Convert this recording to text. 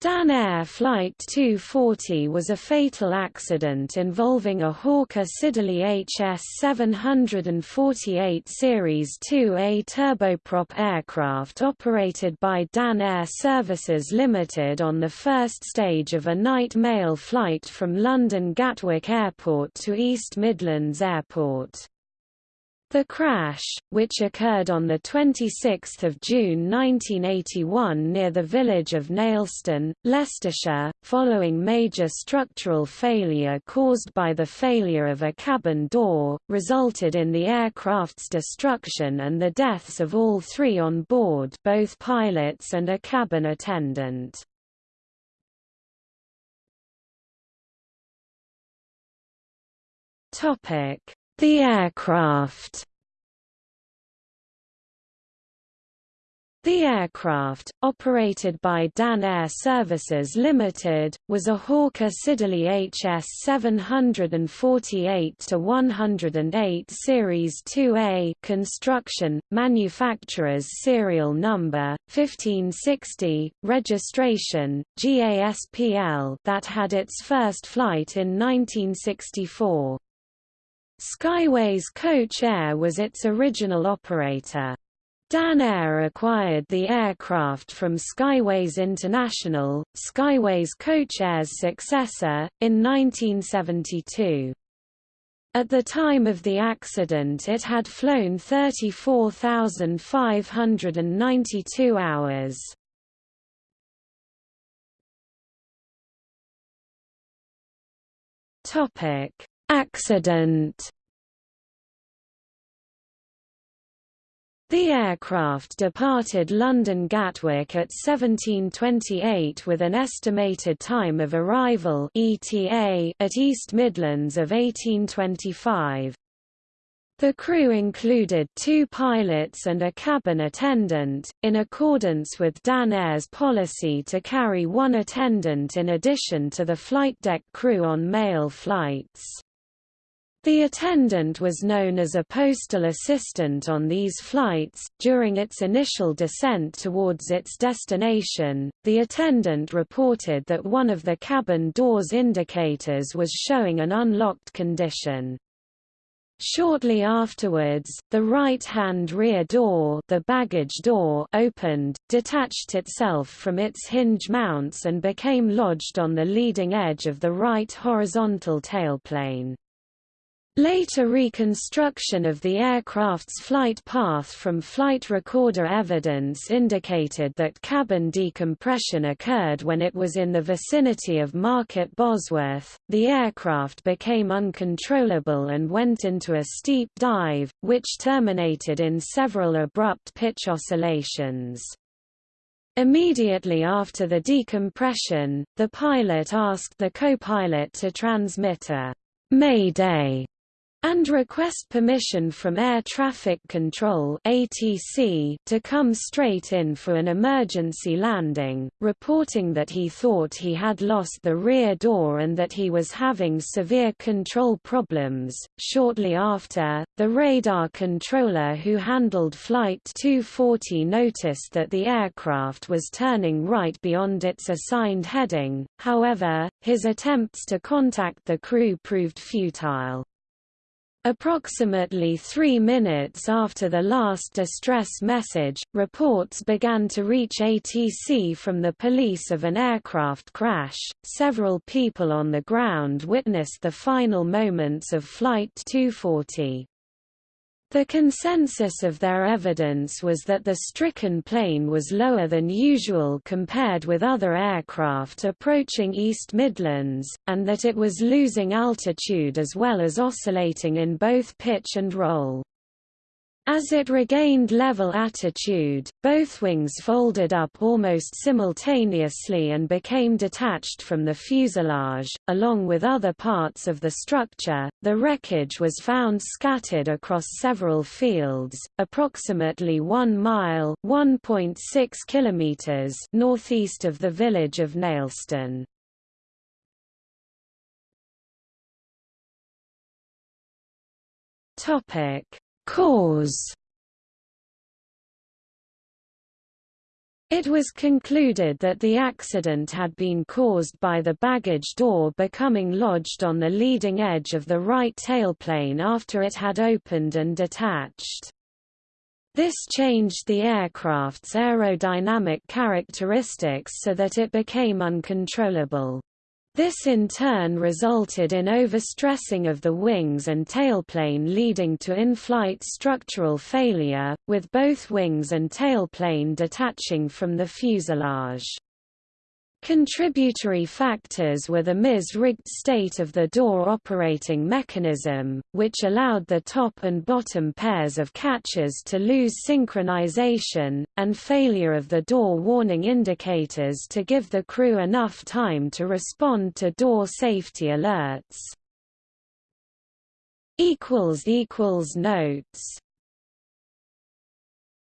Dan Air Flight 240 was a fatal accident involving a Hawker Siddeley HS-748 Series 2A turboprop aircraft operated by Dan Air Services Limited on the first stage of a night mail flight from London Gatwick Airport to East Midlands Airport. The crash, which occurred on 26 June 1981 near the village of Nailstone, Leicestershire, following major structural failure caused by the failure of a cabin door, resulted in the aircraft's destruction and the deaths of all three on board both pilots and a cabin attendant. Topic the aircraft The aircraft, operated by Dan Air Services Limited, was a Hawker Siddeley HS 748-108 Series 2A construction, manufacturer's serial number, 1560, registration, GASPL that had its first flight in 1964. Skyways Coach Air was its original operator. Dan Air acquired the aircraft from Skyways International, Skyways Coach Air's successor, in 1972. At the time of the accident it had flown 34,592 hours. Topic Accident The aircraft departed London Gatwick at 1728 with an estimated time of arrival ETA at East Midlands of 1825. The crew included two pilots and a cabin attendant, in accordance with Dan Air's policy to carry one attendant in addition to the flight deck crew on mail flights. The attendant was known as a postal assistant on these flights. During its initial descent towards its destination, the attendant reported that one of the cabin doors indicators was showing an unlocked condition. Shortly afterwards, the right-hand rear door, the baggage door opened, detached itself from its hinge mounts and became lodged on the leading edge of the right horizontal tailplane. Later reconstruction of the aircraft's flight path from flight recorder evidence indicated that cabin decompression occurred when it was in the vicinity of Market Bosworth. The aircraft became uncontrollable and went into a steep dive, which terminated in several abrupt pitch oscillations. Immediately after the decompression, the pilot asked the co-pilot to transmit a Mayday and request permission from Air Traffic Control ATC to come straight in for an emergency landing, reporting that he thought he had lost the rear door and that he was having severe control problems. Shortly after, the radar controller who handled Flight 240 noticed that the aircraft was turning right beyond its assigned heading, however, his attempts to contact the crew proved futile. Approximately three minutes after the last distress message, reports began to reach ATC from the police of an aircraft crash. Several people on the ground witnessed the final moments of Flight 240. The consensus of their evidence was that the stricken plane was lower than usual compared with other aircraft approaching East Midlands, and that it was losing altitude as well as oscillating in both pitch and roll. As it regained level attitude, both wings folded up almost simultaneously and became detached from the fuselage, along with other parts of the structure. The wreckage was found scattered across several fields, approximately 1 mile (1.6 kilometers) northeast of the village of Nailstone. Topic Cause It was concluded that the accident had been caused by the baggage door becoming lodged on the leading edge of the right tailplane after it had opened and detached. This changed the aircraft's aerodynamic characteristics so that it became uncontrollable. This in turn resulted in overstressing of the wings and tailplane leading to in-flight structural failure, with both wings and tailplane detaching from the fuselage. Contributory factors were the mis-rigged state of the door operating mechanism, which allowed the top and bottom pairs of catches to lose synchronization, and failure of the door warning indicators to give the crew enough time to respond to door safety alerts. Notes